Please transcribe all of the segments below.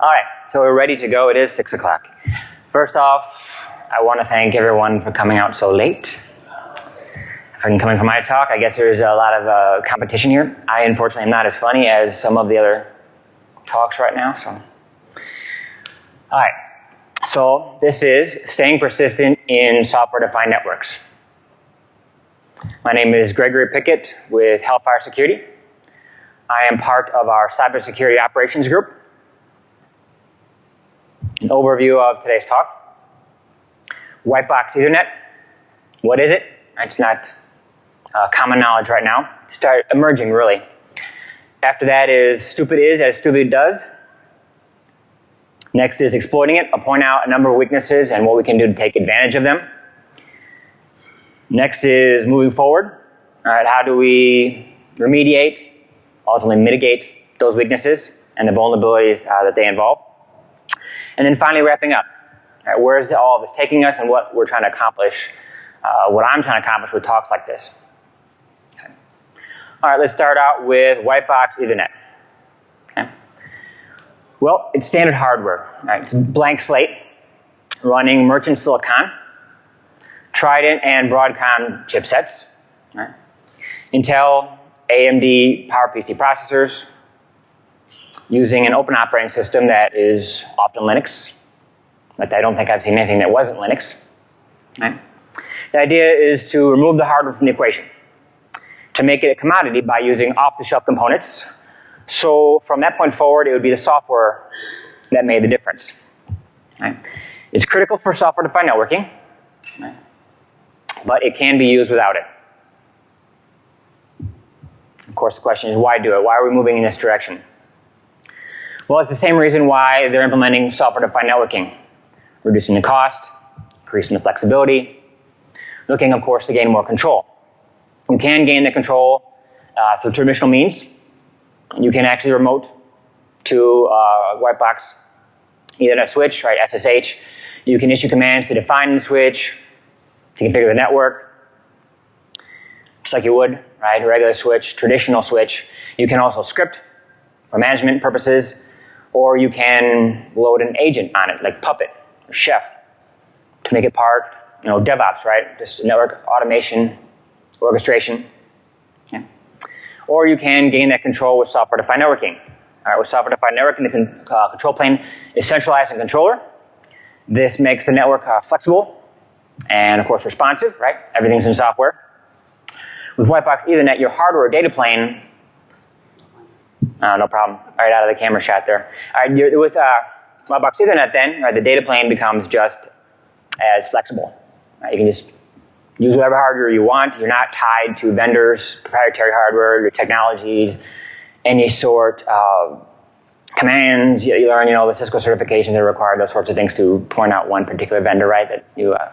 All right, so we're ready to go. It is 6 o'clock. First off, I want to thank everyone for coming out so late. And coming for my talk, I guess there's a lot of uh, competition here. I unfortunately am not as funny as some of the other talks right now, so. All right, so this is staying persistent in software-defined networks. My name is Gregory Pickett with Hellfire Security. I am part of our cybersecurity operations group. An overview of today's talk. White box Ethernet. What is it? It's not uh, common knowledge right now. Start emerging really. After that is stupid is as stupid does. Next is exploiting it. I'll point out a number of weaknesses and what we can do to take advantage of them. Next is moving forward. All right, how do we remediate, ultimately mitigate those weaknesses and the vulnerabilities uh, that they involve? And then finally wrapping up. Right, where is all of this taking us and what we're trying to accomplish, uh, what I'm trying to accomplish with talks like this. Okay. All right, let's start out with white box Ethernet. Okay. Well, it's standard hardware. Right? It's blank slate running merchant silicon Trident and Broadcom chipsets, right? Intel, AMD PowerPC processors, using an open operating system that is often Linux, but I don't think I've seen anything that wasn't Linux. Right? The idea is to remove the hardware from the equation, to make it a commodity by using off-the-shelf components. So from that point forward, it would be the software that made the difference. Right? It's critical for software-defined networking. But it can be used without it. Of course, the question is why do it? Why are we moving in this direction? Well, it's the same reason why they're implementing software-defined networking. Reducing the cost, increasing the flexibility, looking, of course, to gain more control. You can gain the control uh, through traditional means. You can actually remote to uh, white box Ethernet switch, right, SSH. You can issue commands to define the switch, to configure the network, just like you would, right, a regular switch, traditional switch. You can also script for management purposes, or you can load an agent on it, like Puppet or Chef, to make it part, you know, DevOps, right, just network automation, orchestration. Yeah. Or you can gain that control with software-defined networking. All right, with software-defined networking, the con uh, control plane is centralized in controller. This makes the network uh, flexible and of course responsive, right? Everything's in software. With Whitebox Ethernet, your hardware data plane, uh, no problem, right out of the camera shot there. All right, with uh, Whitebox Ethernet then, right, the data plane becomes just as flexible. Right? You can just use whatever hardware you want. You're not tied to vendors, proprietary hardware, your technologies, any sort of commands. You, you learn, you know, the Cisco certifications that are required, those sorts of things to point out one particular vendor, right, that you uh,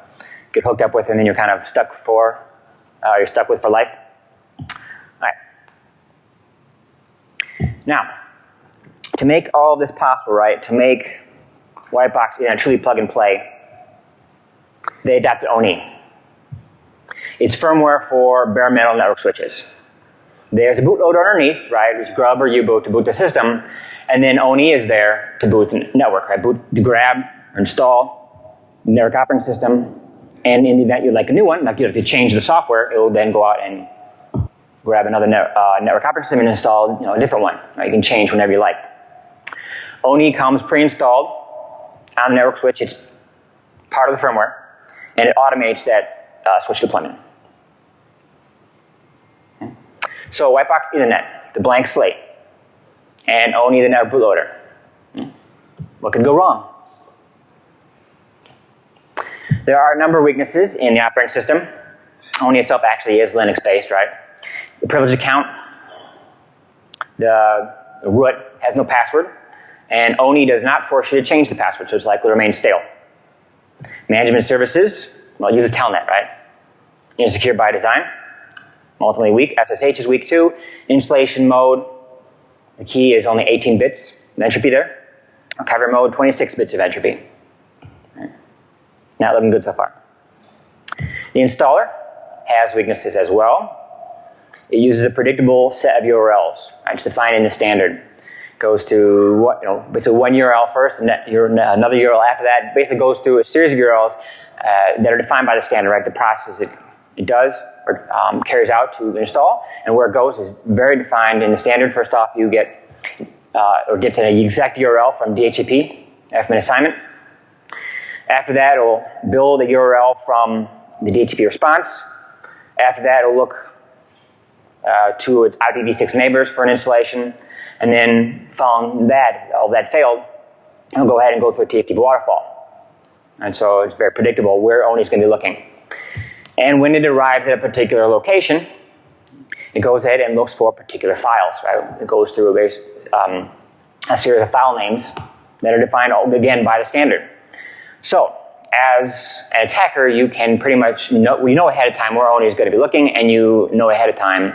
get hooked up with and then you're kind of stuck for, uh, you're stuck with for life. All right. Now, to make all of this possible, right, to make Whitebox you know, truly plug and play, they adapted ONIE. It's firmware for bare metal network switches. There's a bootloader underneath, right, which grub or U-boot to boot the system, and then ONIE is there to boot the network, right, boot, to grab or install network operating system, and in the event you'd like a new one, like you have to change the software, it will then go out and grab another net, uh, network operating system and install you know, a different one. Right? You can change whenever you like. ONIE comes pre-installed on the network switch. It's part of the firmware, and it automates that uh, switch deployment. Okay. So white box Ethernet, the blank slate, and ONIE the network bootloader. What could go wrong? There are a number of weaknesses in the operating system. ONIE itself actually is Linux-based, right? The privilege account, the, root has no password, and ONI does not force you to change the password, so it's likely to remain stale. Management services, well, use a telnet, right? Insecure by design, ultimately weak. SSH is weak too. Installation mode, the key is only 18 bits of entropy there. Recovery mode, 26 bits of entropy. Not looking good so far. The installer has weaknesses as well. It uses a predictable set of URLs. It's defined in the standard. goes to what, you know, it's a one URL first, and another URL after that. Basically goes through a series of URLs uh, that are defined by the standard, right? The process it, it does or um, carries out to install, and where it goes is very defined in the standard. First off, you get uh, or gets an exact URL from DHCP an assignment. After that, it'll build a URL from the DHCP response. After that, it'll look uh, to its IPv6 neighbors for an installation. And then following that, all that failed, it'll go ahead and go through a TFTP waterfall. And so it's very predictable where ONI is going to be looking. And when it arrives at a particular location, it goes ahead and looks for particular files, right? It goes through a, um, a series of file names that are defined, again, by the standard. So, as an attacker, you can pretty much know, you know ahead of time where ONI is going to be looking, and you know ahead of time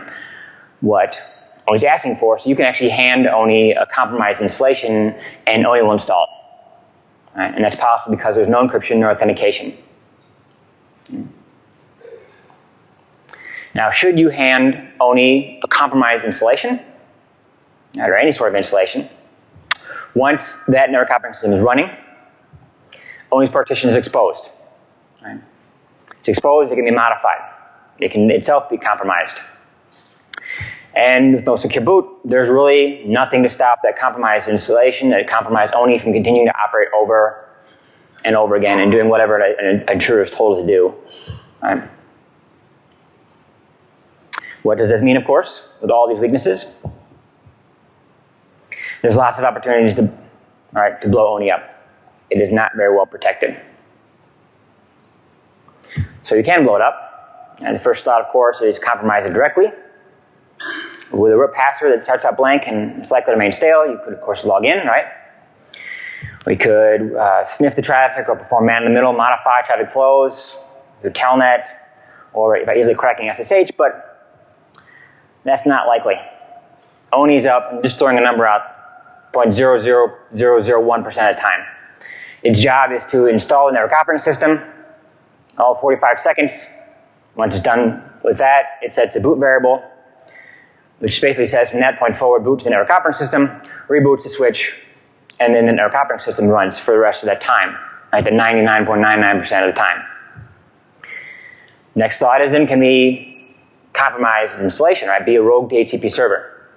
what ONI is asking for, so you can actually hand ONI a compromised installation, and ONI will install it. Right? And that's possible because there's no encryption nor authentication. Now, should you hand ONI a compromised installation, or any sort of installation, once that network operating system is running, ONI's partition is exposed. Right? It's exposed, it can be modified. It can itself be compromised. And with no secure boot, there's really nothing to stop that compromised installation, that compromised ONI from continuing to operate over and over again and doing whatever an intruder is told to do. Right? What does this mean, of course, with all these weaknesses? There's lots of opportunities to, all right, to blow ONI up. It is not very well protected. So you can blow it up. And the first thought, of course, is compromise it directly. With a root password that starts out blank and is likely to remain stale, you could, of course, log in, right? We could uh, sniff the traffic or perform man-in-the-middle, modify traffic flows through Telnet, or by easily cracking SSH, but that's not likely. ONI's up, I'm just throwing a number out, 0.00001% of the time. Its job is to install the network operating system, all 45 seconds. Once it's done with that, it sets a boot variable, which basically says from that point forward, boot to the network operating system, reboots the switch, and then the network operating system runs for the rest of that time, right, the 99.99% of the time. Next thought is then can be compromised installation, right? Be a rogue DHCP server,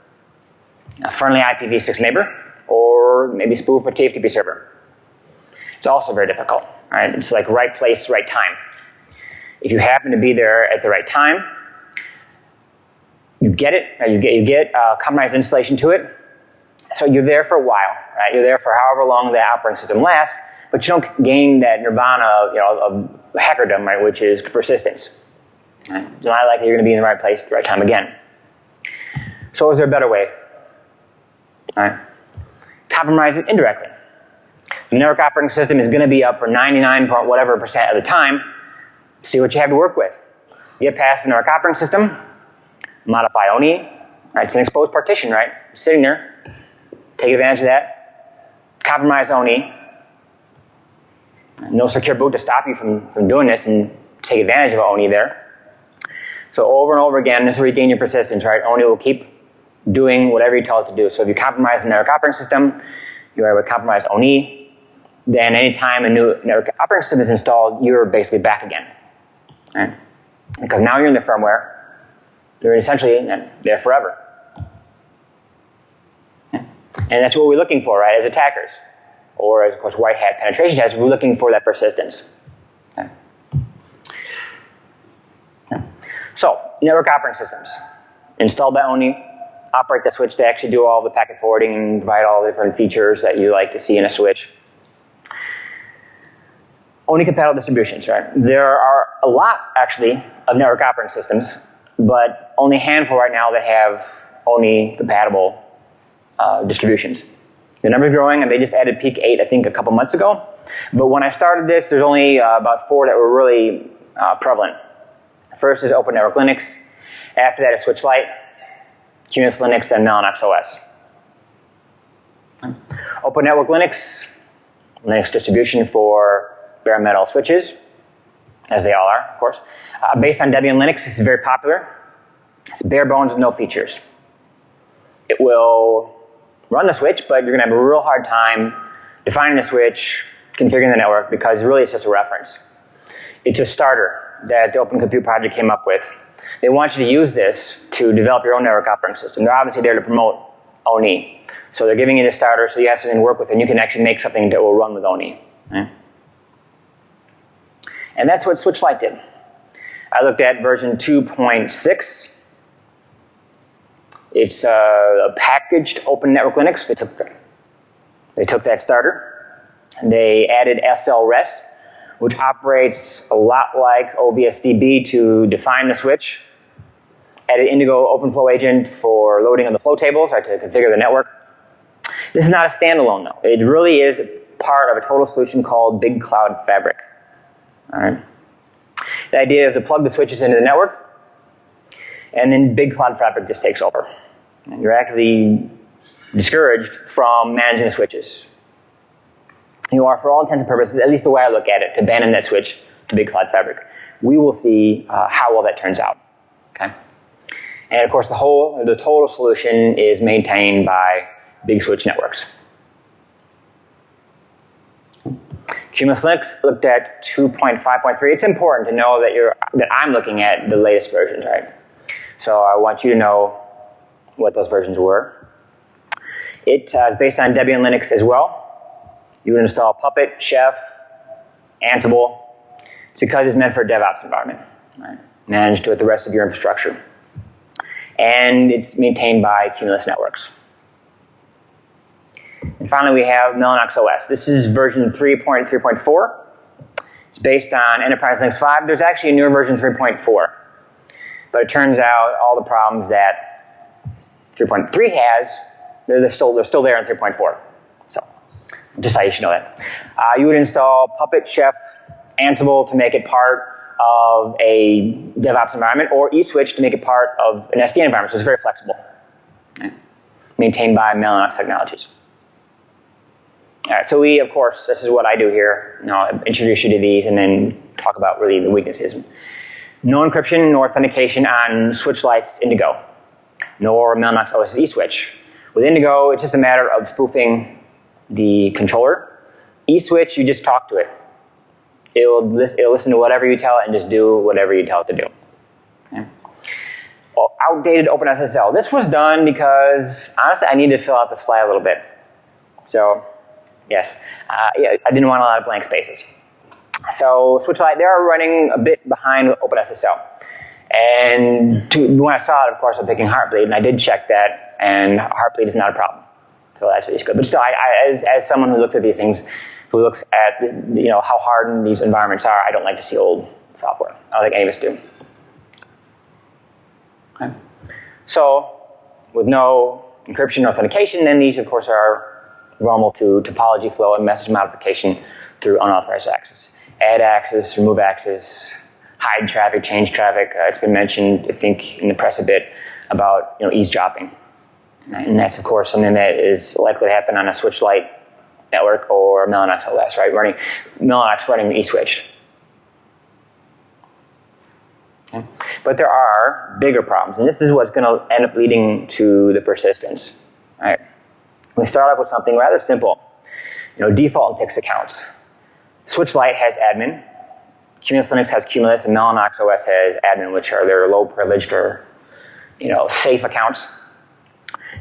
a friendly IPv6 neighbor, or maybe spoof a TFTP server. It's also very difficult, right? It's like right place, right time. If you happen to be there at the right time, you get it, you get, you get a compromised installation to it, so you're there for a while, right? You're there for however long the operating system lasts, but you don't gain that nirvana of, you know, of hackerdom, right, which is persistence. Right? It's not likely you're going to be in the right place at the right time again. So is there a better way? Right? Compromise it indirectly. The network operating system is going to be up for 99 point whatever percent of the time. See what you have to work with. Get past the network operating system, modify ONI. Right? It's an exposed partition, right? sitting there. Take advantage of that. Compromise ONI. No secure boot to stop you from, from doing this and take advantage of ONI there. So over and over again, this will regain your persistence, right? ONI will keep doing whatever you tell it to do. So if you compromise the network operating system, you are able to compromise ONI, then anytime a new network operating system is installed, you're basically back again. Right? Because now you're in the firmware, you're essentially there forever. And that's what we're looking for, right, as attackers. Or as, of course, white hat penetration testers, we're looking for that persistence. So, network operating systems. Install by ONI, operate the switch to actually do all the packet forwarding and provide all the different features that you like to see in a switch. ONI compatible distributions, right? There are a lot, actually, of network operating systems, but only a handful right now that have only compatible uh, distributions. The number is growing, and they just added Peak 8, I think, a couple months ago. But when I started this, there's only uh, about four that were really uh, prevalent. First is Open Network Linux. After that is Switch Lite, QNX Linux, and Mellanox OS. Open Network Linux, Linux distribution for bare metal switches, as they all are, of course. Uh, based on Debian Linux, this is very popular. It's bare bones with no features. It will run the switch, but you're going to have a real hard time defining the switch, configuring the network, because really it's just a reference. It's a starter that the Open Compute Project came up with. They want you to use this to develop your own network operating system. They're obviously there to promote ONE. So they're giving you the starter so you have something to work with and you can actually make something that will run with. Right? And that's what Switch Lite did. I looked at version 2.6. It's uh, a packaged Open Network Linux. They took, the, they took that starter. They added SL REST, which operates a lot like OVSDB to define the switch. Added Indigo OpenFlow agent for loading of the flow tables, to configure the network. This is not a standalone though. It really is part of a total solution called Big Cloud Fabric. All right. The idea is to plug the switches into the network, and then Big Cloud Fabric just takes over. And you're actually discouraged from managing the switches. You are, for all intents and purposes, at least the way I look at it, to abandon that switch to Big Cloud Fabric. We will see uh, how well that turns out. Okay. And of course, the whole, the total solution is maintained by Big Switch Networks. Cumulus Linux looked at 2.5.3. It's important to know that you're that I'm looking at the latest versions, right? So I want you to know what those versions were. It uh, is based on Debian Linux as well. You would install Puppet, Chef, Ansible. It's because it's meant for a DevOps environment, right? Managed with the rest of your infrastructure. And it's maintained by Cumulus Networks. Finally, we have Mellanox OS. This is version 3.3.4. It's based on Enterprise Linux 5. There's actually a newer version 3.4. But it turns out all the problems that 3.3 has, they're, they're, still, they're still there in 3.4. So, just how you should know that. Uh, you would install Puppet, Chef, Ansible to make it part of a DevOps environment, or eSwitch to make it part of an SDN environment, so it's very flexible. Okay. Maintained by Mellanox Technologies. So we, of course, this is what I do here. I'll introduce you to these and then talk about really the weaknesses. No encryption nor authentication on switch lights Indigo, nor Mellanox OS eSwitch. With Indigo, it's just a matter of spoofing the controller. eSwitch, you just talk to it. It'll, it'll listen to whatever you tell it and just do whatever you tell it to do. Okay. Well, outdated OpenSSL. This was done because, honestly, I needed to fill out the fly a little bit. So Yes. Uh, yeah, I didn't want a lot of blank spaces. So Switchlight, they're running a bit behind OpenSSL. And to, when I saw it, of course, I'm thinking Heartbleed, and I did check that, and Heartbleed is not a problem. So that's at good. But still, I, I, as, as someone who looks at these things, who looks at you know how hardened these environments are, I don't like to see old software. I don't think any of us do. Okay. So with no encryption or authentication, then these, of course, are normal to topology flow and message modification through unauthorized access. Add access, remove access, hide traffic, change traffic. Uh, it's been mentioned, I think, in the press a bit about you know eavesdropping, and that's of course something that is likely to happen on a switch light network or Mellanox OS, right? Running Mellanox running eSwitch. But there are bigger problems, and this is what's going to end up leading to the persistence, right? We start off with something rather simple. You know, default fixed accounts. Switch Lite has admin. Cumulus Linux has Cumulus, and Mellanox OS has admin, which are their low privileged or, you know, safe accounts.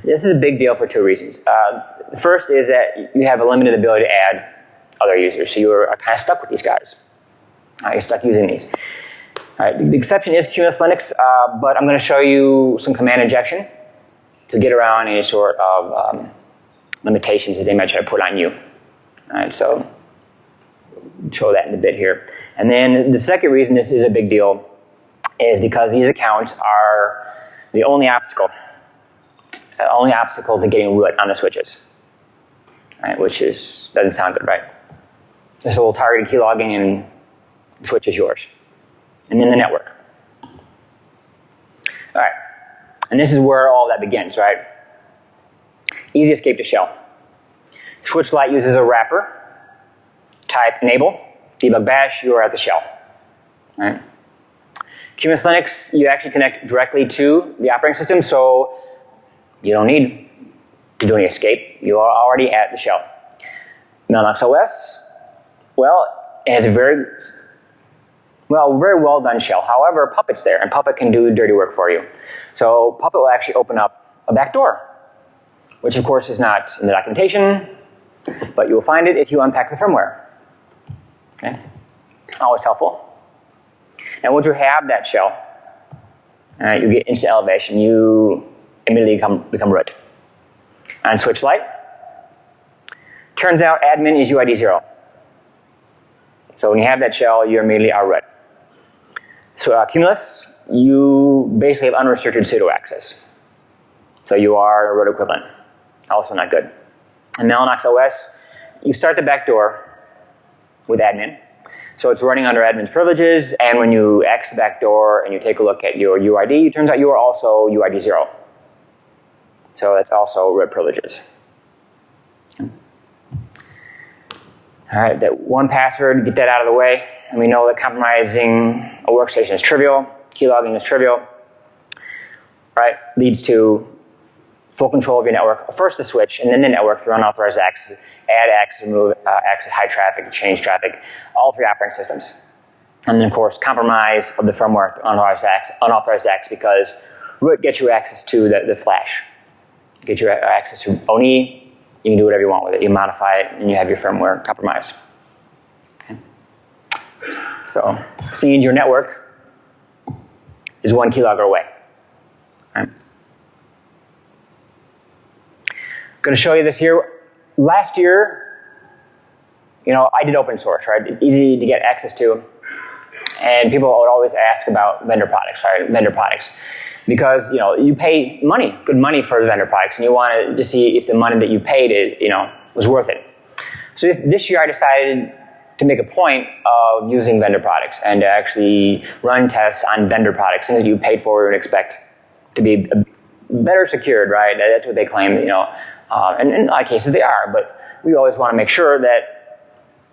This is a big deal for two reasons. Uh, the first is that you have a limited ability to add other users, so you are kind of stuck with these guys. Uh, you're stuck using these. The exception is Cumulus Linux, uh, but I'm going to show you some command injection to get around any sort of um, limitations that they might try to put on you. All right, so show that in a bit here. And then the second reason this is a big deal is because these accounts are the only obstacle, the only obstacle to getting root on the switches, right? Which is doesn't sound good, right? Just a little targeted keylogging and the switch is yours, and then the network. All right, and this is where all that begins, right? Easy escape to shell. Switch Lite uses a wrapper. Type enable, debug bash, you are at the shell. Right? Cumulus Linux, you actually connect directly to the operating system, so you don't need to do any escape. You are already at the shell. Mellanox OS, well, it has a very, well, very well done shell. However, Puppet's there, and Puppet can do dirty work for you. So Puppet will actually open up a back door, which of course is not in the documentation, but you will find it if you unpack the firmware. Okay? Always helpful. And once you have that shell, uh, you get instant elevation. You immediately become, become root. And switch light, turns out admin is UID 0. So when you have that shell, you immediately are root. So uh, Cumulus, you basically have unrestricted sudo access. So you are root equivalent. Also not good. And Mellanox OS, you start the back door with admin. So it's running under admin's privileges, and when you X the back door and you take a look at your UID, it turns out you are also UID 0. So that's also root privileges. All right, that one password, get that out of the way. And we know that compromising a workstation is trivial, keylogging is trivial, right? Leads to full control of your network. First the switch, and then the network through unauthorized access, add access, remove uh, access, high traffic, change traffic, all three operating systems. And then of course, compromise of the firmware unauthorized access, unauthorized access because root gets you access to the, the flash. Get you access to ONI, you can do whatever you want with it. You modify it and you have your firmware compromised. Okay. So this means your network is one keylogger away. Right. Going to show you this here. Last year, you know, I did open source, right? Easy to get access to. And people would always ask about vendor products, right? Vendor products because you know you pay money, good money for the vendor products, and you want to see if the money that you paid it, you know, was worth it. So this year I decided to make a point of using vendor products and to actually run tests on vendor products, things that you paid for and expect to be better secured, right? That's what they claim, you know, uh, and in a lot of cases they are, but we always want to make sure that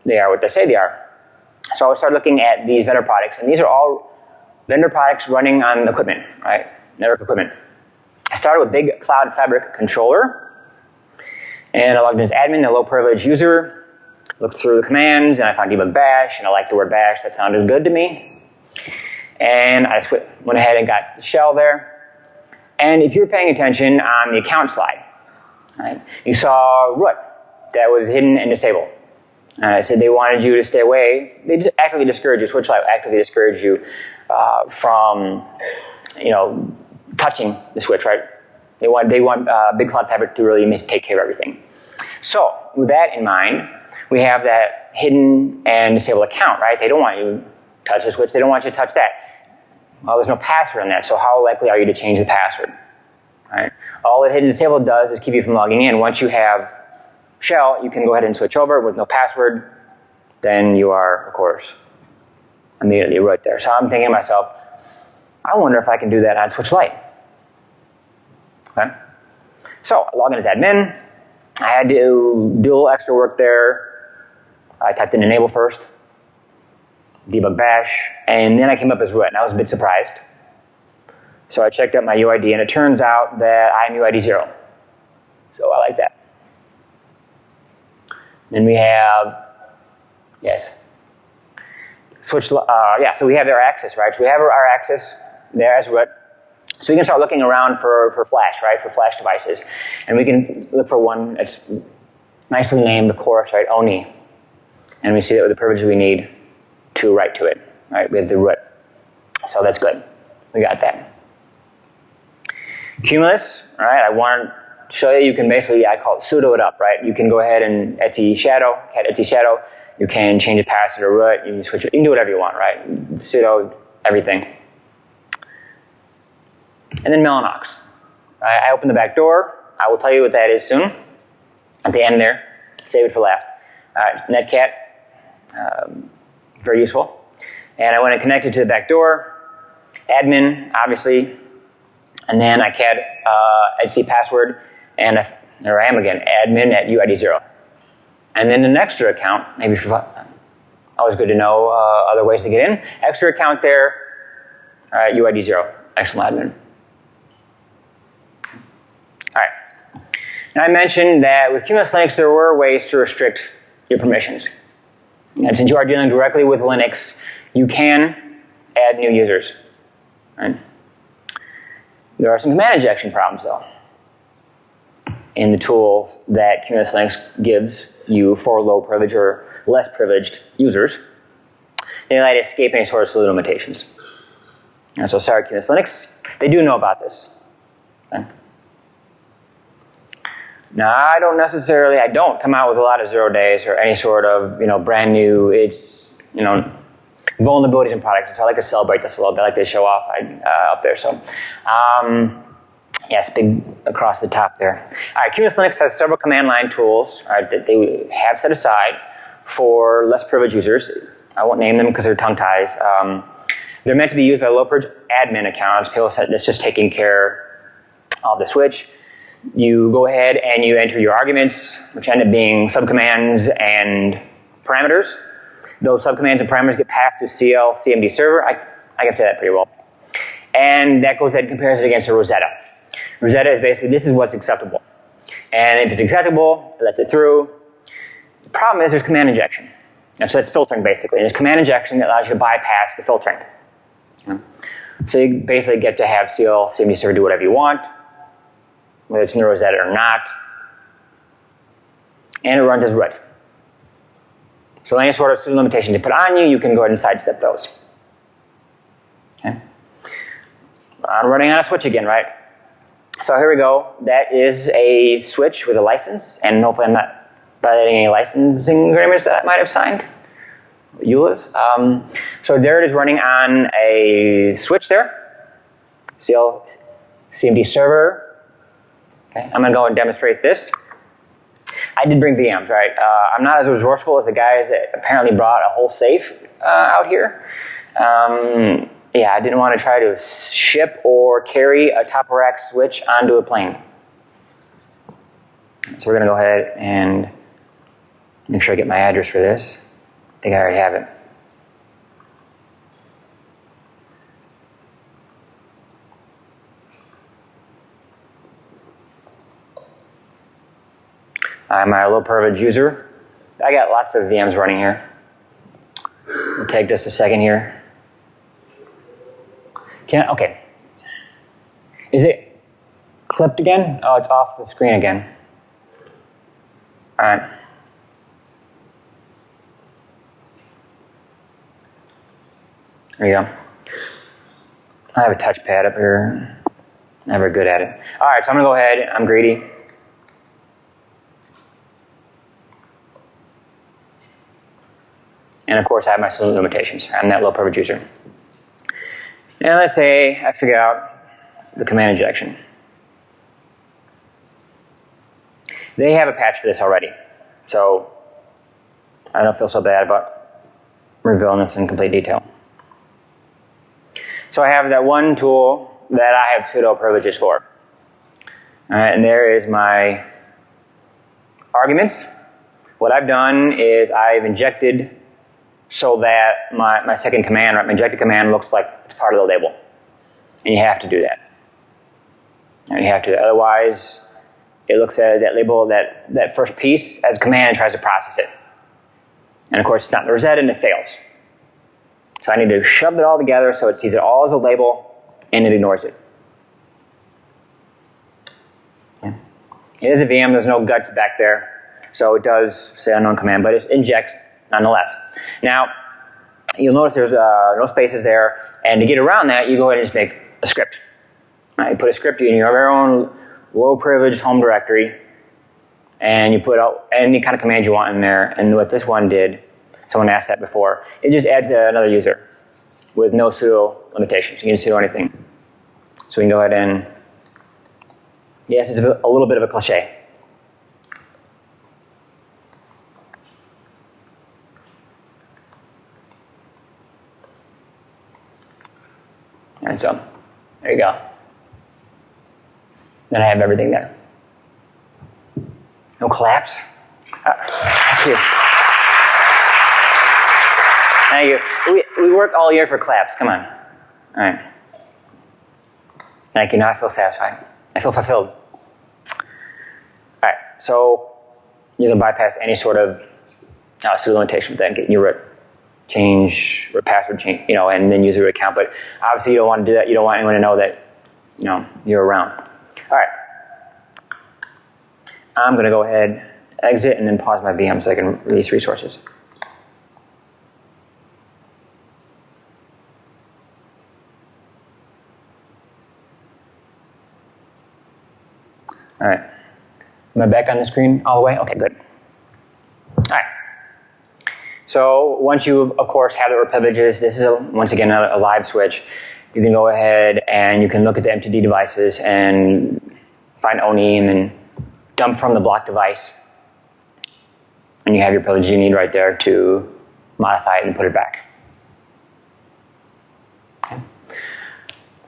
they are what they say they are. So I started looking at these vendor products, and these are all vendor products running on equipment, right? network equipment. I started with Big Cloud Fabric Controller, and I logged in as admin, a low privilege user, looked through the commands, and I found debug bash, and I liked the word bash, that sounded good to me. And I went ahead and got the shell there. And if you're paying attention on the account slide, right, you saw root that was hidden and disabled. And I said they wanted you to stay away. They just actively discourage you, SwitchLight actively discourage you uh, from, you know, touching the switch, right? They want, they want uh, Big Cloud Fabric to really take care of everything. So with that in mind, we have that hidden and disabled account, right? They don't want you to touch the switch. They don't want you to touch that. Well, there's no password on that, so how likely are you to change the password? Right? All that hidden and disabled does is keep you from logging in. Once you have shell, you can go ahead and switch over with no password. Then you are, of course, immediately right there. So I'm thinking to myself, I wonder if I can do that on Switch Lite. Okay? So I log in as admin. I had to do a little extra work there. I typed in enable first, debug bash, and then I came up as root, and I was a bit surprised. So I checked out my UID, and it turns out that I'm UID 0. So I like that. Then we have, yes, switch, uh, yeah, so we have our axis, right? So we have our, access there as root. So we can start looking around for, for flash, right, for flash devices. And we can look for one that's nicely named, the course, right, ONI. And we see that with the privilege we need to write to it, right, with the root. So that's good. We got that. Cumulus, right, I want to show you, you can basically, I call it pseudo it up, right? You can go ahead and etc shadow, cat etc shadow, you can change the password or root, you can switch it, you can do whatever you want, right? Sudo everything. And then Mellanox. I, I open the back door. I will tell you what that is soon. At the end there. Save it for last. Uh, Netcat. Um, very useful. And I want to connect it to the back door. Admin, obviously. And then I CAD uh, etc password. And I, there I am again. Admin at UID0. And then an extra account, maybe for, always good to know uh, other ways to get in. Extra account there, uh, UID0, excellent admin. Now I mentioned that with Cumulus Linux there were ways to restrict your permissions. And since you are dealing directly with Linux, you can add new users. Right? There are some command injection problems though in the tools that Cumulus Linux gives you for low privilege or less privileged users. They to escape any sort of salute limitations. And so sorry Cumulus Linux, they do know about this. Okay. Now I don't necessarily, I don't come out with a lot of zero days or any sort of, you know, brand new, it's, you know, vulnerabilities in products. So I like to celebrate this a little bit, I like to show off uh, up there. So, um, Yes, big across the top there. All right, Cumulus Linux has several command line tools right, that they have set aside for less privileged users. I won't name them because they're tongue ties. Um, they're meant to be used by low privilege admin accounts, people that's just taking care of the switch. You go ahead and you enter your arguments, which end up being subcommands and parameters. Those subcommands and parameters get passed to CL CMD server. I, I can say that pretty well. And that goes ahead and compares it against a Rosetta. Rosetta is basically, this is what's acceptable. And if it's acceptable, it lets it through. The problem is there's command injection. And so that's filtering basically. And there's command injection that allows you to bypass the filtering. So you basically get to have CL, CMD server do whatever you want, whether it's in the Rosetta or not. And it runs as root. So any sort of limitation they put on you, you can go ahead and sidestep those. Okay. I'm running on a switch again, right? So here we go. That is a switch with a license, and hopefully I'm not violating any licensing agreements that I might have signed. EULAs. Um, so there it is running on a switch there. CL CMD server. Okay, I'm going to go and demonstrate this. I did bring VMs, right? Uh, I'm not as resourceful as the guys that apparently brought a whole safe uh, out here. Um, yeah, I didn't want to try to ship or carry a top rack switch onto a plane. So we're going to go ahead and make sure I get my address for this. I think I already have it. I'm a low privilege user. I got lots of VMs running here. It'll take just a second here. Can okay. Is it clipped again? Oh, it's off the screen again. All right. There you go. I have a touchpad up here. Never good at it. All right, so I'm to go ahead. I'm greedy. And of course, I have my limitations. I'm that low privilege user. And let's say I figure out the command injection. They have a patch for this already. So I don't feel so bad about revealing this in complete detail. So I have that one tool that I have pseudo privileges for. Alright, and there is my arguments. What I've done is I've injected so that my, my second command, right, my injected command looks like it's part of the label. And you have to do that. And you have to, otherwise it looks at that label, that, that first piece as a command and tries to process it. And of course it's not the Rosetta and it fails. So I need to shove it all together so it sees it all as a label and it ignores it. Yeah. It is a VM, there's no guts back there. So it does say unknown command, but it injects nonetheless. Now, you'll notice there's uh, no spaces there, and to get around that, you go ahead and just make a script. Right, you put a script in your own low privileged home directory, and you put out any kind of command you want in there, and what this one did, someone asked that before, it just adds another user with no sudo limitations. You can sudo anything. So we can go ahead and, yes, it's a little bit of a cliche. And so, there you go. Then I have everything there. No collapse? Uh, thank you. Thank you. We, we work all year for claps. Come on. All right. Thank you. Now I feel satisfied. I feel fulfilled. All right. so you can bypass any sort of uh, limitation with that, get your root change or password change, you know, and then use root account. But obviously, you don't want to do that. You don't want anyone to know that, you know, you're around. All right. I'm going to go ahead, exit, and then pause my VM so I can release resources. All right. Am I back on the screen all the way? Okay, good. So once you, of course, have the privileges, this is, a, once again, a, a live switch. You can go ahead and you can look at the MTD devices and find ONI and then dump from the block device. And you have your privilege you need right there to modify it and put it back. Okay.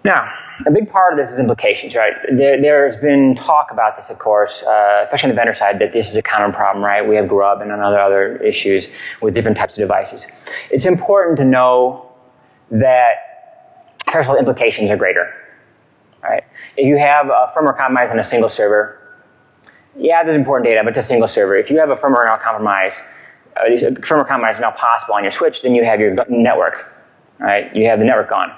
Now, a big part of this is implications, right? There, has been talk about this, of course, uh, especially on the vendor side, that this is a common problem, right? We have grub and other other issues with different types of devices. It's important to know that, first of all, implications are greater, right? If you have a firmware compromise on a single server, yeah, there's important data, but it's a single server. If you have a firmware now compromise, uh, firmware compromise is now possible on your switch, then you have your network, right? You have the network gone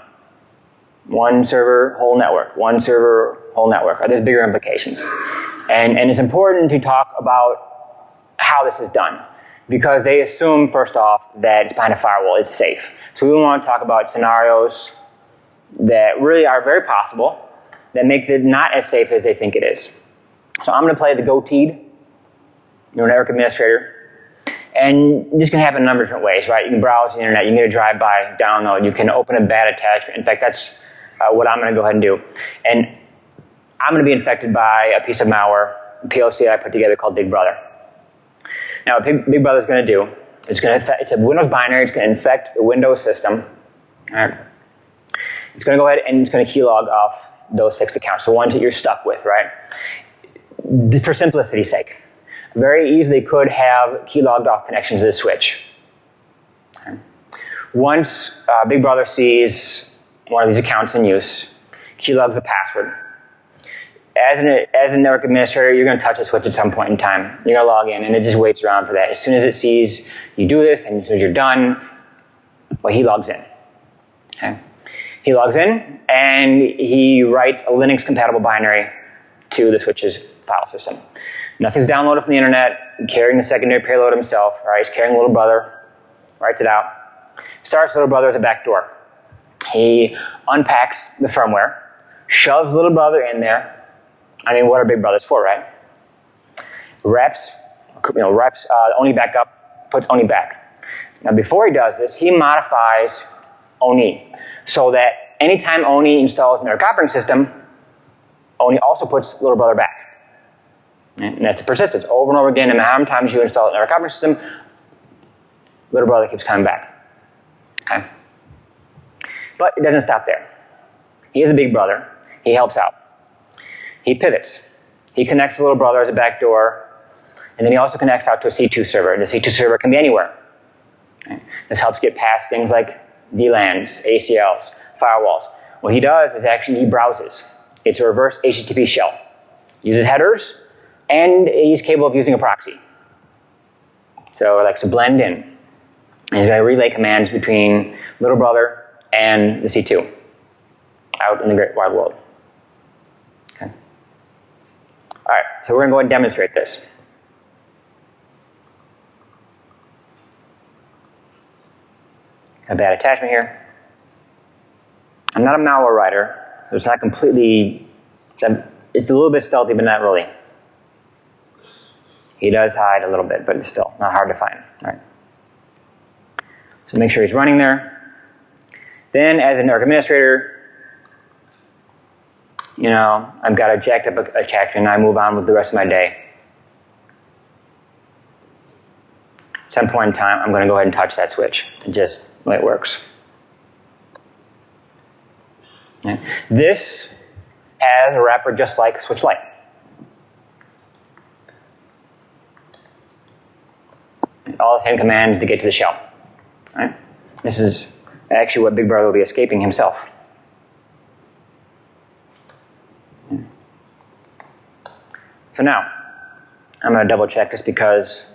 one server, whole network, one server, whole network. Are there's bigger implications. And, and it's important to talk about how this is done because they assume, first off, that it's behind a firewall, it's safe. So we want to talk about scenarios that really are very possible that make it not as safe as they think it is. So I'm going to play the goateed, your network administrator, and this can happen a number of different ways, right? You can browse the internet, you can get a drive-by download, you can open a bad attachment. In fact, that's uh, what I'm going to go ahead and do. And I'm going to be infected by a piece of malware, POC I put together called Big Brother. Now, what Big, Brother is going to do, it's going to it's a Windows binary, it's going to infect the Windows system. All right. It's going to go ahead and it's going to keylog off those fixed accounts, the ones that you're stuck with, right? For simplicity's sake. Very easily could have keylogged off connections to the switch. Once uh, Big Brother sees one of these accounts in use, keylogs the password. As an, as a network administrator, you're going to touch a switch at some point in time. You're going to log in, and it just waits around for that. As soon as it sees you do this, and as soon as you're done, well, he logs in. Okay? He logs in, and he writes a Linux-compatible binary to the switch's file system. Nothing's downloaded from the internet, carrying the secondary payload himself, right? He's carrying little brother, writes it out. Starts little brother as a backdoor. He unpacks the firmware, shoves little brother in there. I mean, what are big brothers for, right? Reps, you know, reps uh, ONI backup, puts ONI back. Now, before he does this, he modifies ONI so that anytime ONI installs in their operating system, ONI also puts little brother back. And that's a persistence over and over again. No matter how many times you install in their operating system, little brother keeps coming back. Okay? But it doesn't stop there. He is a big brother. He helps out. He pivots. He connects the little brother as a backdoor, and then he also connects out to a C2 server. The C2 server can be anywhere. This helps get past things like VLANs, ACLs, firewalls. What he does is actually he browses. It's a reverse HTTP shell. Uses headers and he's capable of using a proxy. So it likes to blend in. And he's going to relay commands between little brother and the C2 out in the great wide world. Okay. All right, so we're going to go and demonstrate this. A bad attachment here. I'm not a malware writer, so it's not completely, it's a, little bit stealthy, but not really. He does hide a little bit, but it's still not hard to find, right? So make sure he's running there. Then as a network administrator, you know, I've got a jacked up a attack and I move on with the rest of my day. At some point in time, I'm going to go ahead and touch that switch and just way it works. This has a wrapper just like switch light. All the same commands to get to the shell. Right? This is actually what Big Brother will be escaping himself. So now, I'm going to double check just because,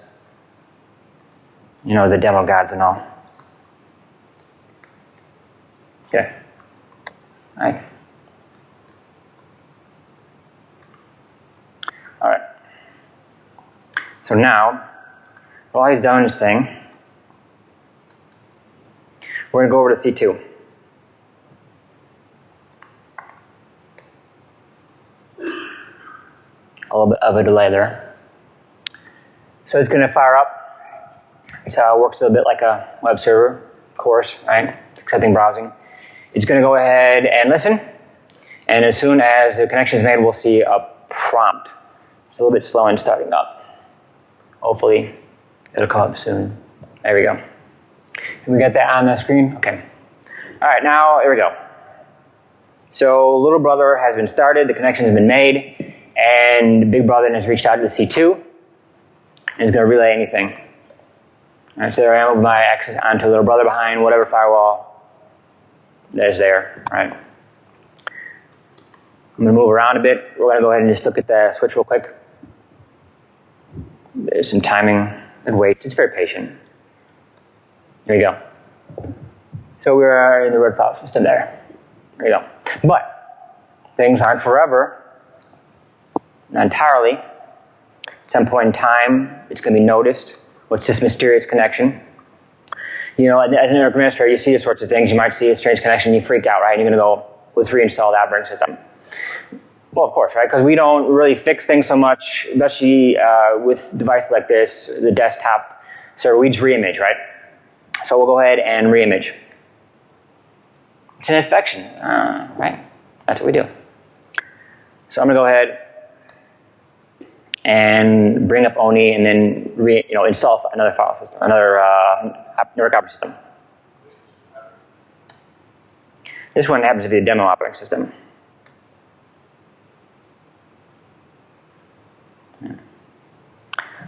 you know, the demo gods and all. Okay. All right. All right. So now, while he's done his thing, we're going to go over to C2. A little bit of a delay there. So it's going to fire up. So it uh, works a little bit like a web server, of course, right? Accepting browsing. It's going to go ahead and listen. And as soon as the connection is made, we'll see a prompt. It's a little bit slow in starting up. Hopefully, it'll come up soon. There we go. We got that on the screen? Okay. All right, now, here we go. So little brother has been started, the connection has been made, and big brother has reached out to the C2, and is going to relay anything. All right, so there I am with my access onto little brother behind whatever firewall that is there, right? I'm going to move around a bit. We're going to go ahead and just look at the switch real quick. There's some timing and waits. It's very patient. Here we go. So we're in the red file system there. There you go. But things aren't forever. Not entirely. At some point in time, it's going to be noticed. What's this mysterious connection? You know, as an administrator, you see these sorts of things. You might see a strange connection, you freak out, right? And you're going to go, let's reinstall the operating system. Well, of course, right? Because we don't really fix things so much, especially uh, with devices like this, the desktop server. We just reimage, right? So we'll go ahead and reimage. It's an infection, uh, right? That's what we do. So I'm to go ahead and bring up ONIE and then re, you know, install another file system, another uh, network operating system. This one happens to be the demo operating system.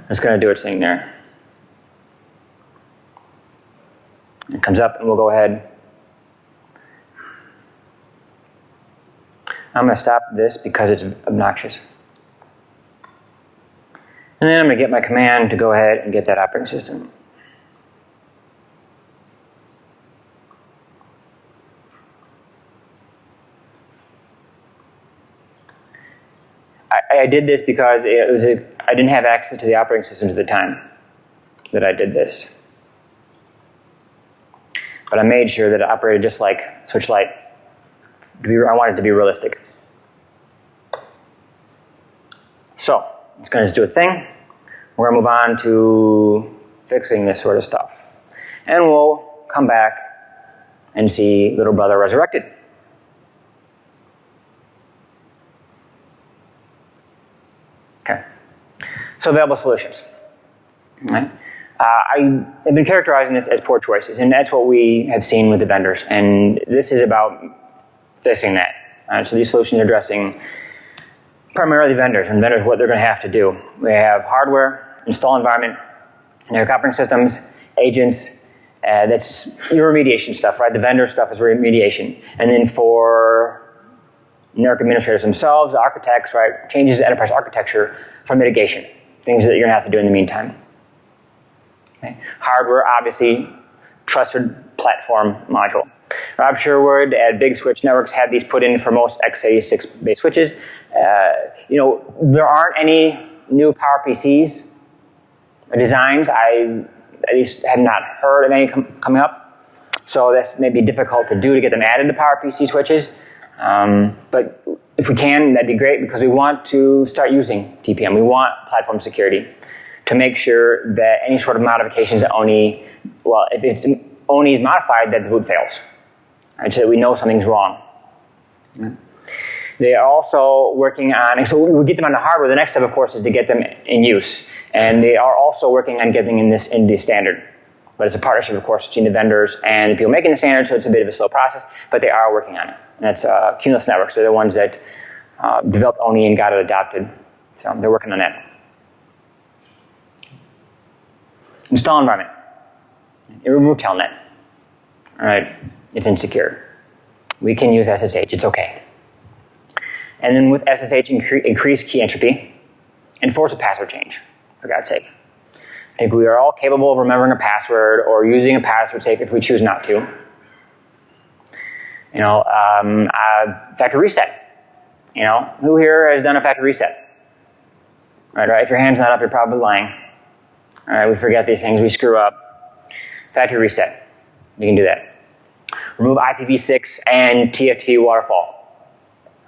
It's going to do its thing there. It comes up and we'll go ahead. I'm going to stop this because it's obnoxious. And then I'm going to get my command to go ahead and get that operating system. I, I did this because it was a, I didn't have access to the operating systems at the time that I did this. But I made sure that it operated just like Switch-Light. I wanted it to be realistic. So, it's going to just do a thing. We're going to move on to fixing this sort of stuff. And we'll come back and see little brother resurrected. Okay. So available solutions. Right? Uh, I have been characterizing this as poor choices, and that's what we have seen with the vendors. And this is about fixing that. Uh, so these solutions are addressing primarily vendors, and vendors what they're going to have to do. We have hardware, install environment, network operating systems, agents. Uh, that's your remediation stuff, right? The vendor stuff is remediation. And then for network administrators themselves, architects, right? Changes to enterprise architecture for mitigation. Things that you're going to have to do in the meantime. Okay. Hardware, obviously, trusted platform module. Rob Sherwood at Big Switch Networks had these put in for most x86 based switches. Uh, you know, there aren't any new PowerPCs designs. I at least have not heard of any com coming up. So that's maybe difficult to do to get them added to PowerPC switches. Um, but if we can, that'd be great because we want to start using TPM. We want platform security to make sure that any sort of modifications that ONIE, well, if it's is modified, that the boot fails. Right, so we know something's wrong. Yeah. They are also working on, so we get them on the hardware. The next step, of course, is to get them in use. And they are also working on getting in this in the standard. But it's a partnership, of course, between the vendors and the people making the standard, so it's a bit of a slow process, but they are working on it. And that's uh, Cumulus Networks. They're the ones that uh, developed ONIE and got it adopted. So they're working on that. Install environment. It removed Telnet. All right, it's insecure. We can use SSH, it's okay. And then with SSH, incre increase key entropy, enforce a password change. for God's sake. I think we are all capable of remembering a password or using a password safe if we choose not to. You know, um, uh, factory reset. You know, who here has done a factory reset? Right, right. If your hand's not up, you're probably lying. All right, we forget these things, we screw up. Factory reset. You can do that. Remove IPv6 and TFTP waterfall.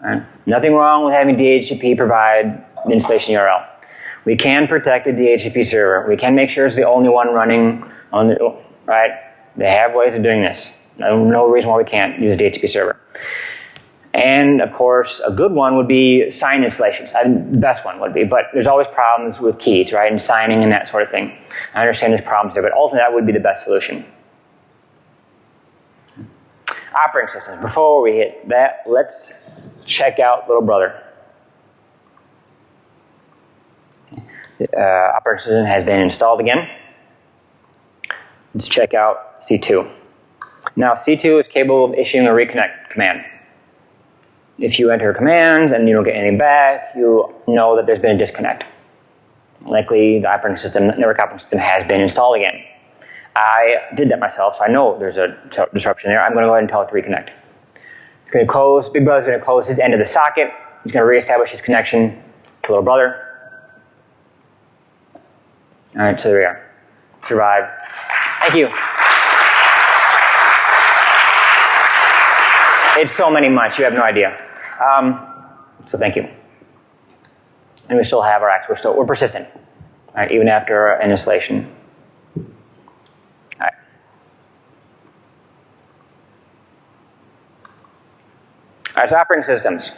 Right. Nothing wrong with having DHCP provide the installation URL. We can protect the DHCP server. We can make sure it's the only one running on the, right? They have ways of doing this. No, no reason why we can't use DHCP server. And of course, a good one would be sign installations. I, the best one would be, but there's always problems with keys, right, and signing and that sort of thing. I understand there's problems there, but ultimately that would be the best solution. Operating systems. Before we hit that, let's check out Little Brother. Uh, operating system has been installed again. Let's check out C2. Now C2 is capable of issuing a reconnect command. If you enter commands and you don't get anything back, you know that there's been a disconnect. Likely the operating system, the network operating system has been installed again. I did that myself, so I know there's a disruption there. I'm going to go ahead and tell it to reconnect. It's going to close, Big Brother's going to close his end of the socket. He's going to reestablish his connection to Little Brother. All right, so there we are. Survive. Thank you. It's so many months, you have no idea. Um, so thank you. And we still have our acts. We're still we're persistent, right, even after an installation. All right. All right, so operating systems.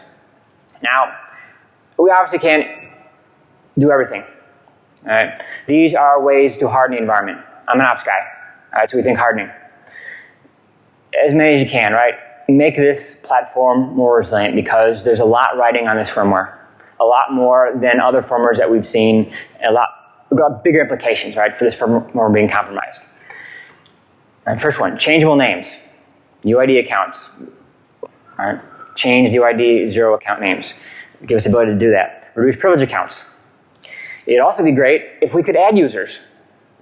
Now, we obviously can't do everything. All right. These are ways to harden the environment. I'm an ops guy. All right, so we think hardening. As many as you can, right? Make this platform more resilient because there's a lot riding on this firmware. A lot more than other firmwares that we've seen, a lot got bigger implications, right, for this firmware being compromised. Right, first one, changeable names, UID accounts. All right, change the UID zero account names. Give us the ability to do that. Reduce privilege accounts. It'd also be great if we could add users,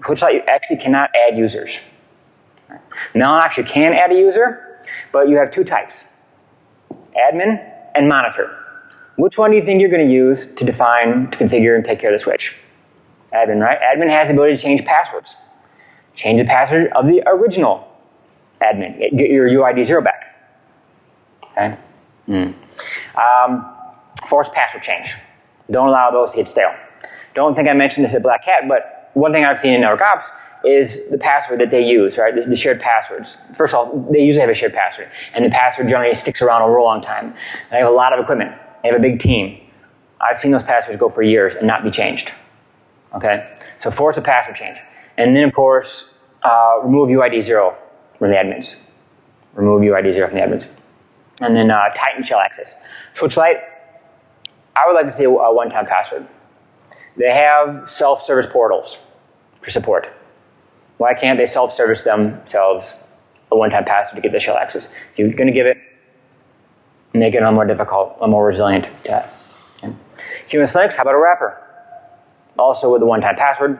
which actually cannot add users. Now actually can add a user, but you have two types, admin and monitor. Which one do you think you're going to use to define, to configure, and take care of the switch? Admin, right? Admin has the ability to change passwords. Change the password of the original admin. Get your UID zero back. Okay? Mm. Um, forced password change. Don't allow those to get stale. Don't think I mentioned this at Black Hat, but one thing I've seen in network ops is the password that they use, right? The, the, shared passwords. First of all, they usually have a shared password, and the password generally sticks around over a long time. They have a lot of equipment. They have a big team. I've seen those passwords go for years and not be changed. Okay? So force a password change. And then, of course, uh, remove UID 0 from the admins. Remove UID 0 from the admins. And then uh, tighten shell access. Switchlight, I would like to see a one-time password. They have self-service portals for support. Why can't they self-service themselves a one-time password to get the shell access? If you're going to give it, make it a little more difficult, a little more resilient to okay. Cumulus Linux, how about a wrapper? Also with a one-time password.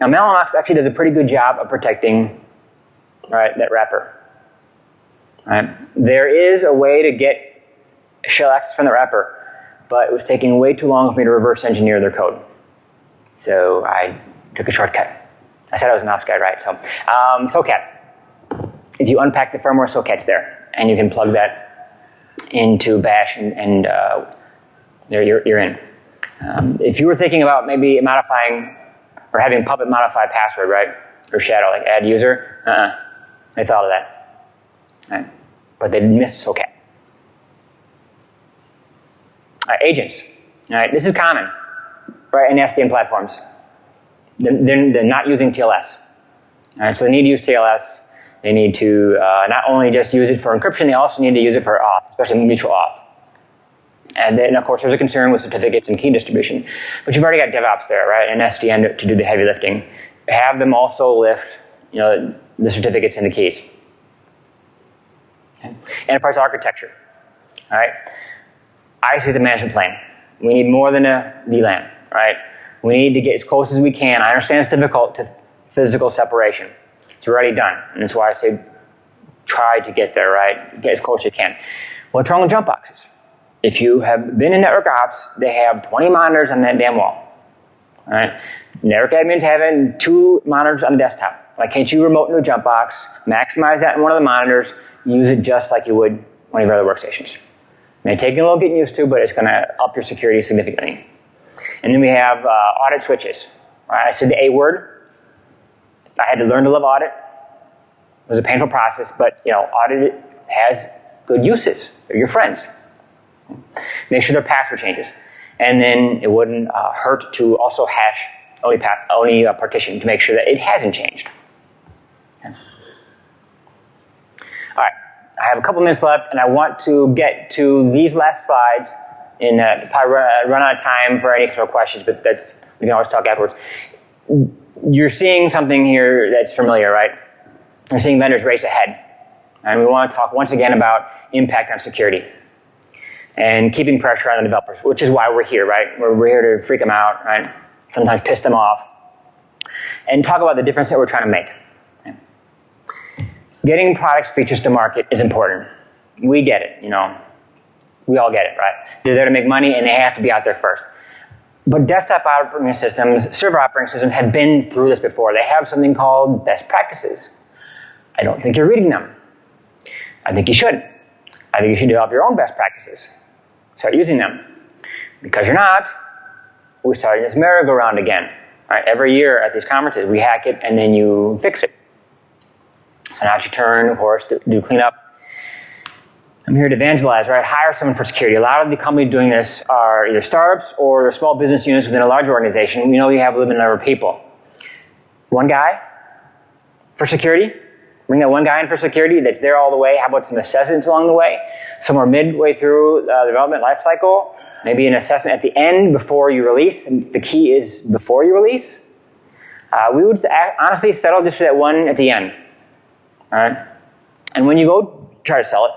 Now Mellanox actually does a pretty good job of protecting right, that wrapper. Right. There is a way to get shell access from the wrapper, but it was taking way too long for me to reverse engineer their code. So I took a shortcut. I said I was an ops guy, right? So, um, SOCAT. If you unpack the firmware, SOCAT's there, and you can plug that into Bash, and, and uh, there you're, you're in. Um, if you were thinking about maybe modifying or having Puppet modify password, right, or Shadow, like add user, uh-uh. they thought of that, right? But they missed SOCAT. Right, agents. All right, this is common, right, in SDN platforms they're, they're not using TLS. All right, so they need to use TLS. They need to uh, not only just use it for encryption, they also need to use it for auth, especially mutual auth. And then, of course, there's a concern with certificates and key distribution. But you've already got DevOps there, right, and SDN to, do the heavy lifting. Have them also lift, you know, the certificates and the keys. Okay. Enterprise architecture, all right? I see the management plane. We need more than a VLAN, right? We need to get as close as we can. I understand it's difficult to physical separation. It's already done, and that's why I say try to get there, right? Get as close as you can. What's wrong with jump boxes? If you have been in network ops, they have 20 monitors on that damn wall. All right? Network admins having two monitors on the desktop. Why can't you remote into a jump box, maximize that in one of the monitors, use it just like you would one of your other workstations? It may take a little getting used to, but it's going to up your security significantly. And then we have uh, audit switches. Right? I said the A word. I had to learn to love audit. It was a painful process, but you know, audit has good uses. They're your friends. Make sure their password changes. And then it wouldn't uh, hurt to also hash only, only uh, partition to make sure that it hasn't changed. Okay. All right, I have a couple minutes left, and I want to get to these last slides. In uh, probably run, run out of time for any sort of questions, but that's we can always talk afterwards. You're seeing something here that's familiar, right? You're seeing vendors race ahead. And we want to talk once again about impact on security and keeping pressure on the developers, which is why we're here, right? We're, we're here to freak them out, right? Sometimes piss them off. And talk about the difference that we're trying to make. Getting products, features to market is important. We get it, you know. We all get it, right? They're there to make money and they have to be out there first. But desktop operating systems, server operating systems have been through this before. They have something called best practices. I don't think you're reading them. I think you should. I think you should develop your own best practices. Start using them. Because you're not, we're starting this merry-go-round again. Right? Every year at these conferences, we hack it and then you fix it. So now it's your turn, of course, to do cleanup. I'm here to evangelize, right? Hire someone for security. A lot of the companies doing this are either startups or they're small business units within a large organization. We know you have a limited number of people. One guy for security, Bring that one guy in for security that's there all the way. How about some assessments along the way? Somewhere midway through uh, the development lifecycle, maybe an assessment at the end before you release. And the key is before you release. Uh, we would honestly settle just for that one at the end. All right? And when you go try to sell it,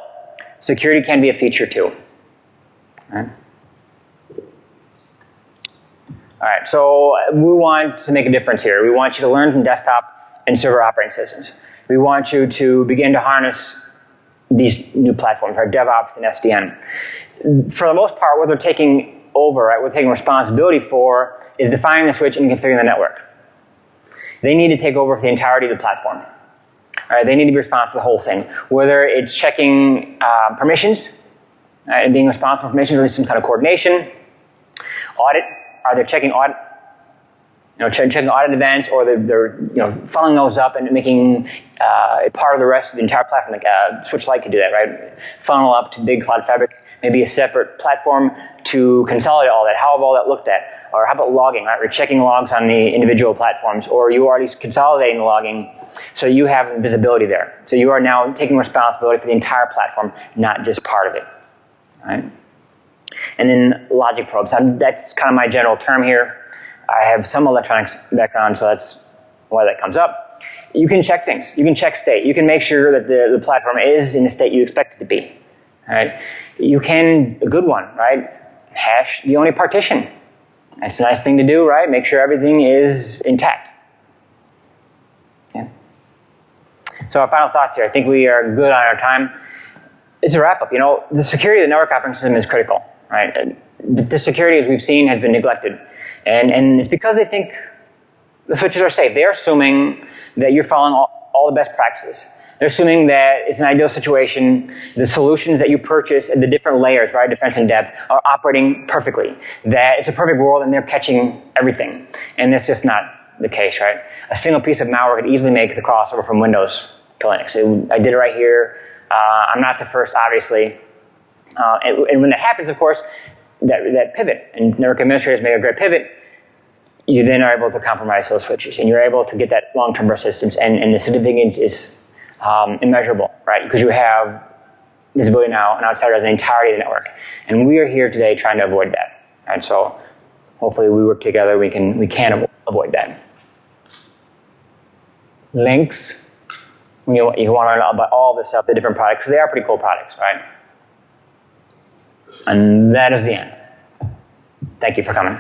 security can be a feature too. All right? So we want to make a difference here. We want you to learn from desktop and server operating systems we want you to begin to harness these new platforms, our DevOps and SDN. For the most part, what they're taking over, right, what they're taking responsibility for is defining the switch and configuring the network. They need to take over the entirety of the platform. Right, they need to be responsible for the whole thing. Whether it's checking uh, permissions, right, and being responsible for permissions, or some kind of coordination, audit, are they checking audit you know, checking audit events, or they're, they're, you know funneling those up and making uh, part of the rest of the entire platform. Like uh, Switch Light could do that, right? Funnel up to Big Cloud Fabric, maybe a separate platform to consolidate all that. How have all that looked at? Or how about logging, right? We're checking logs on the individual platforms, or you are already consolidating the logging, so you have visibility there. So you are now taking responsibility for the entire platform, not just part of it, right? And then logic probes. That's kind of my general term here. I have some electronics background, so that's why that comes up. You can check things. You can check state. You can make sure that the, the platform is in the state you expect it to be. Right? You can, a good one, right? Hash the ONIE partition. That's a nice thing to do, right? Make sure everything is intact. Yeah. So our final thoughts here. I think we are good on our time. It's a wrap up. You know, the security of the network operating system is critical, right? The security, as we've seen, has been neglected. And, and it's because they think the switches are safe. They're assuming that you're following all, all the best practices. They're assuming that it's an ideal situation, the solutions that you purchase at the different layers, right, defense and depth, are operating perfectly. That it's a perfect world and they're catching everything. And that's just not the case, right? A single piece of malware could easily make the crossover from Windows to Linux. It, I did it right here. Uh, I'm not the first, obviously. Uh, and, and, when that happens, of course, that, that pivot, and network administrators make a great pivot, you then are able to compromise those switches, and you're able to get that long-term persistence, and, and the significance is um, immeasurable, right? Because you have visibility now and outsider as the entirety of the network, and we are here today trying to avoid that, and so hopefully we work together, we can we can avoid that. Links, you, you want to learn about all this stuff, the different products, they are pretty cool products, right? And that is the end. Thank you for coming.